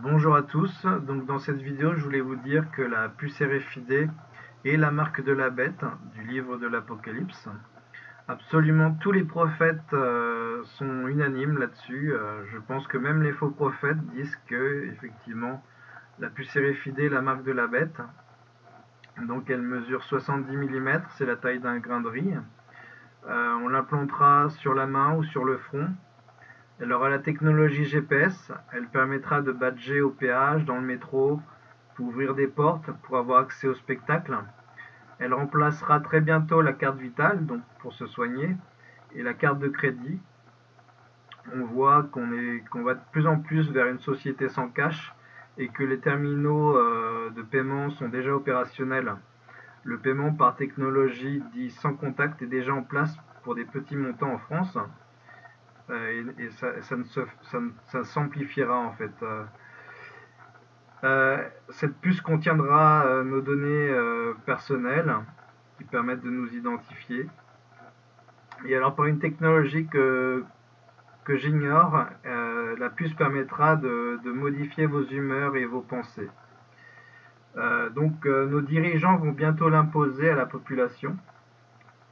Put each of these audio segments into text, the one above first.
Bonjour à tous, donc dans cette vidéo je voulais vous dire que la puce est la marque de la bête du livre de l'Apocalypse. Absolument tous les prophètes euh, sont unanimes là-dessus, euh, je pense que même les faux prophètes disent que effectivement la puce est la marque de la bête. Donc elle mesure 70 mm, c'est la taille d'un grain de riz. Euh, on l'implantera sur la main ou sur le front elle aura la technologie GPS, elle permettra de badger au péage, dans le métro, pour ouvrir des portes, pour avoir accès au spectacle. Elle remplacera très bientôt la carte vitale, donc pour se soigner, et la carte de crédit. On voit qu'on va de plus en plus vers une société sans cash et que les terminaux euh, de paiement sont déjà opérationnels. Le paiement par technologie dit sans contact est déjà en place pour des petits montants en France. Euh, et, ça, s'amplifiera en fait. Euh, euh, cette puce contiendra nos données personnelles qui permettent de nous identifier. Et alors par une technologie que, j'ignore, la puce permettra de, modifier vos humeurs et vos pensées. donc nos dirigeants vont bientôt l'imposer à la population.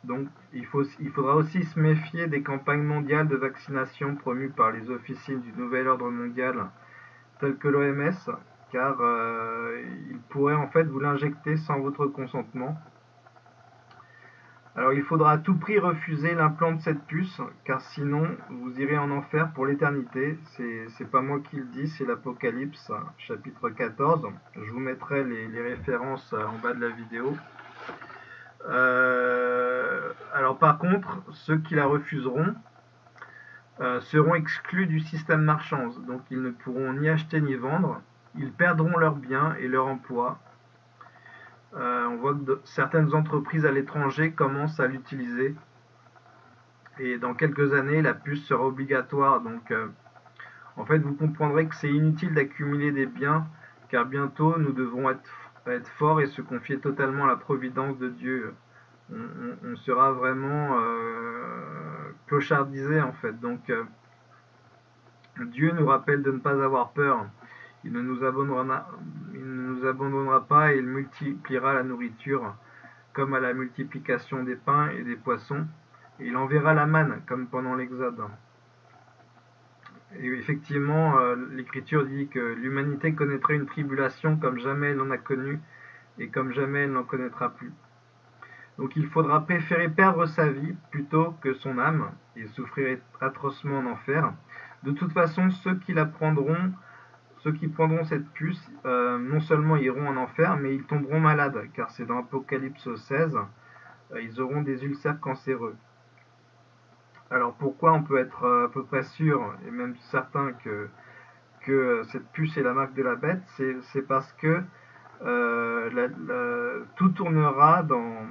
Donc, il, faudra aussi se méfier des campagnes mondiales de vaccination promues par les officines du Nouvel Ordre Mondial, telles que l'OMS, car euh, ils pourraient en fait vous l'injecter sans votre consentement. Alors, il faudra à tout prix refuser l'implant de cette puce, car sinon, vous irez en enfer pour l'éternité. C'est pas moi qui le dis, c'est l'Apocalypse, chapitre 14. Je vous mettrai les références en bas de la vidéo. Euh, alors par contre, ceux qui la refuseront euh, seront exclus du système marchand, donc ils ne pourront ni acheter ni vendre, ils perdront leurs biens et leur emploi. Euh, on voit que certaines entreprises à l'étranger commencent à l'utiliser. Et dans quelques années la puce sera obligatoire. Donc en fait vous comprendrez que c'est inutile d'accumuler des biens car bientôt nous devrons être être fort et se confier totalement à la providence de Dieu. On, sera vraiment euh, clochardisé en fait. Donc euh, Dieu nous rappelle de ne pas avoir peur. Il ne nous abandonnera, pas et il multipliera la nourriture comme à la multiplication des pains et des poissons. Il enverra la manne comme pendant l'Exode. Et effectivement, euh, l'Écriture dit que l'humanité connaîtrait une tribulation comme jamais elle n'en a connu et comme jamais elle n'en connaîtra plus. Donc il faudra préférer perdre sa vie plutôt que son âme et souffrir atrocement en enfer. De toute façon, ceux qui la prendront, ceux qui prendront cette puce, euh, non seulement iront en enfer, mais ils tomberont malades, car c'est dans Apocalypse 16, euh, ils auront des ulcères cancéreux. Alors pourquoi on peut être euh, à peu près sûr, et même certain que, que cette puce est la marque de la bête, c'est parce que euh, tout tournera dans,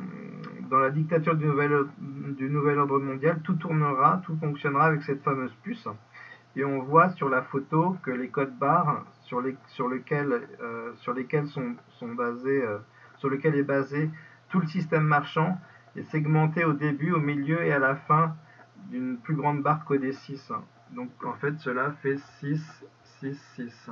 dans la dictature du nouvel, du nouvel ordre mondial, tout tournera, tout fonctionnera avec cette fameuse puce. Et on voit sur la photo que les codes barres sur, les, sur, lesquels, euh, sur lesquels sont, sont basés, sur lequel est basé tout le système marchand est segmenté au début, au milieu et à la fin plus grande barre qu'au D6. Donc en fait cela fait 6, 6, 6.